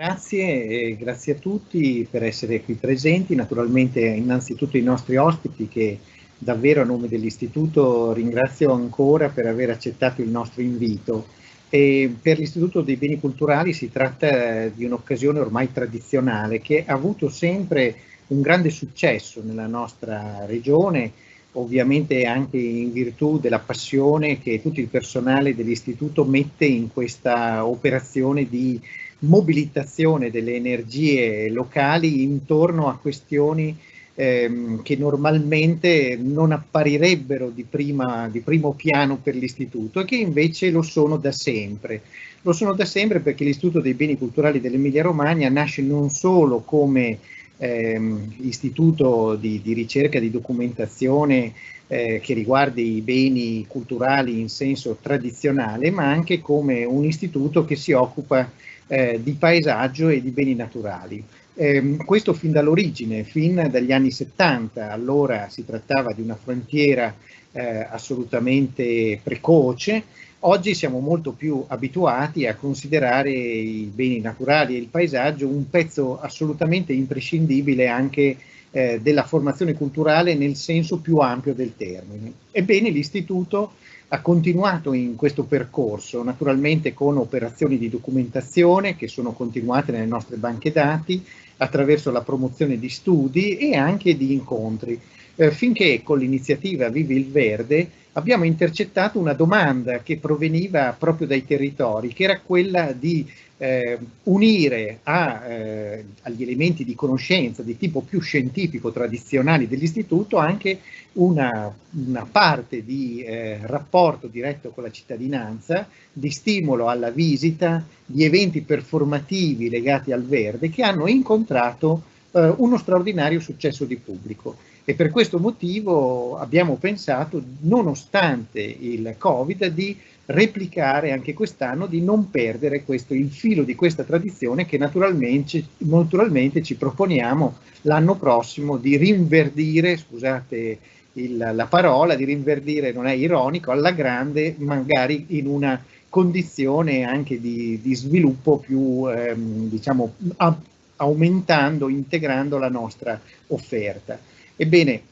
Grazie grazie a tutti per essere qui presenti, naturalmente innanzitutto i nostri ospiti che davvero a nome dell'Istituto ringrazio ancora per aver accettato il nostro invito. E per l'Istituto dei Beni Culturali si tratta di un'occasione ormai tradizionale che ha avuto sempre un grande successo nella nostra regione, ovviamente anche in virtù della passione che tutto il personale dell'Istituto mette in questa operazione di mobilitazione delle energie locali intorno a questioni ehm, che normalmente non apparirebbero di, prima, di primo piano per l'istituto e che invece lo sono da sempre. Lo sono da sempre perché l'Istituto dei Beni Culturali dell'Emilia Romagna nasce non solo come ehm, istituto di, di, ricerca, di documentazione eh, che riguardi i beni culturali in senso tradizionale, ma anche come un istituto che si occupa eh, di paesaggio e di beni naturali. Eh, questo fin dall'origine, fin dagli anni 70, allora si trattava di una frontiera eh, assolutamente precoce, oggi siamo molto più abituati a considerare i beni naturali e il paesaggio un pezzo assolutamente imprescindibile anche eh, della formazione culturale nel senso più ampio del termine. Ebbene l'Istituto ha continuato in questo percorso, naturalmente con operazioni di documentazione che sono continuate nelle nostre banche dati, attraverso la promozione di studi e anche di incontri, eh, finché con l'iniziativa Vivi il Verde abbiamo intercettato una domanda che proveniva proprio dai territori, che era quella di eh, unire a, eh, agli elementi di conoscenza di tipo più scientifico tradizionali dell'istituto anche una, una parte di eh, rapporto diretto con la cittadinanza, di stimolo alla visita, di eventi performativi legati al verde che hanno incontrato eh, uno straordinario successo di pubblico. E per questo motivo abbiamo pensato, nonostante il Covid, di replicare anche quest'anno, di non perdere questo, il filo di questa tradizione che naturalmente, naturalmente ci proponiamo l'anno prossimo di rinverdire, scusate il, la parola, di rinverdire, non è ironico, alla grande, magari in una condizione anche di, di sviluppo più, ehm, diciamo, aumentando, integrando la nostra offerta. Ebbene,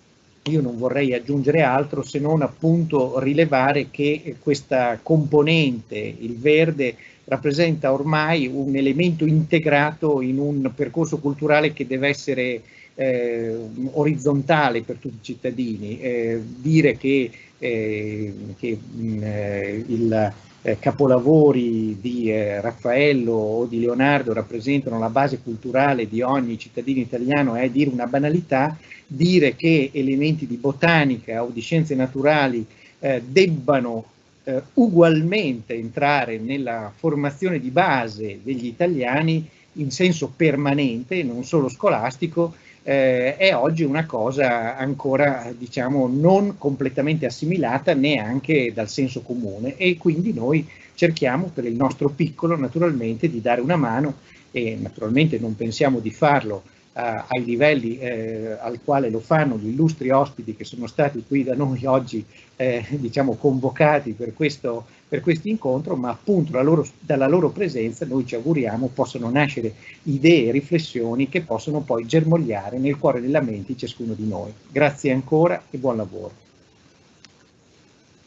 io non vorrei aggiungere altro se non appunto rilevare che questa componente, il verde, rappresenta ormai un elemento integrato in un percorso culturale che deve essere eh, orizzontale per tutti i cittadini. Eh, dire che, eh, che mh, eh, il eh, capolavori di eh, Raffaello o di Leonardo rappresentano la base culturale di ogni cittadino italiano è dire una banalità, dire che elementi di botanica o di scienze naturali eh, debbano eh, ugualmente entrare nella formazione di base degli italiani in senso permanente, non solo scolastico, eh, è oggi una cosa ancora diciamo non completamente assimilata neanche dal senso comune e quindi noi cerchiamo per il nostro piccolo naturalmente di dare una mano e naturalmente non pensiamo di farlo ai livelli eh, al quale lo fanno gli illustri ospiti che sono stati qui da noi oggi eh, diciamo convocati per questo, per questo incontro, ma appunto loro, dalla loro presenza noi ci auguriamo possano nascere idee e riflessioni che possono poi germogliare nel cuore nella mente di ciascuno di noi. Grazie ancora e buon lavoro.